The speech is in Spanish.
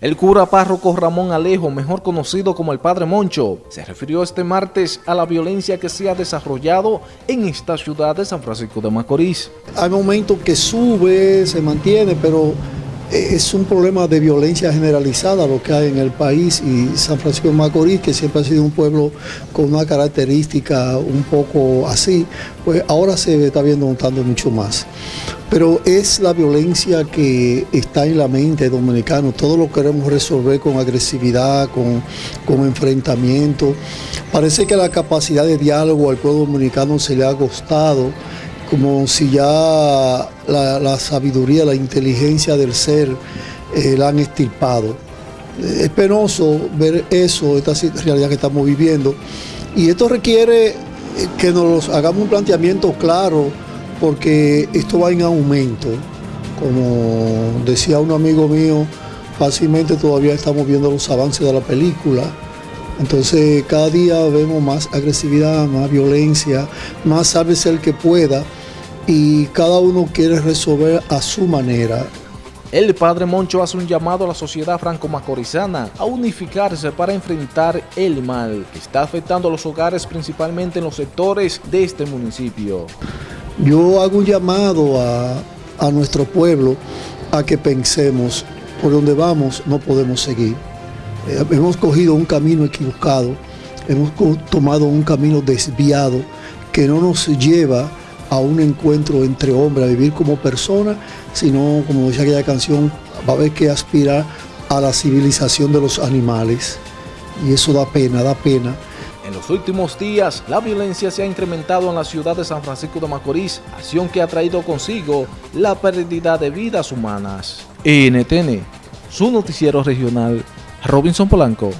El cura párroco Ramón Alejo, mejor conocido como el Padre Moncho, se refirió este martes a la violencia que se ha desarrollado en esta ciudad de San Francisco de Macorís. Hay momentos que sube, se mantiene, pero es un problema de violencia generalizada lo que hay en el país y San Francisco de Macorís, que siempre ha sido un pueblo con una característica un poco así, pues ahora se está viendo notando mucho más. Pero es la violencia que está en la mente dominicano, todo lo queremos resolver con agresividad, con, con enfrentamiento. Parece que la capacidad de diálogo al pueblo dominicano se le ha costado como si ya la, sabiduría, la inteligencia del ser eh, la han estirpado. Es penoso ver eso, esta realidad que estamos viviendo, y esto requiere eh, que nos hagamos un planteamiento claro, porque esto va en aumento. Como decía un amigo mío, fácilmente todavía estamos viendo los avances de la película, entonces cada día vemos más agresividad, más violencia, más sálvese el que pueda y cada uno quiere resolver a su manera. El padre Moncho hace un llamado a la sociedad franco-macorizana a unificarse para enfrentar el mal que está afectando a los hogares principalmente en los sectores de este municipio. Yo hago un llamado a, a nuestro pueblo a que pensemos por donde vamos no podemos seguir. Eh, hemos cogido un camino equivocado, hemos tomado un camino desviado que no nos lleva a un encuentro entre hombres, a vivir como persona, sino, como decía aquella canción, va a haber que aspirar a la civilización de los animales. Y eso da pena, da pena. En los últimos días, la violencia se ha incrementado en la ciudad de San Francisco de Macorís, acción que ha traído consigo la pérdida de vidas humanas. NTN, su noticiero regional, Robinson Polanco.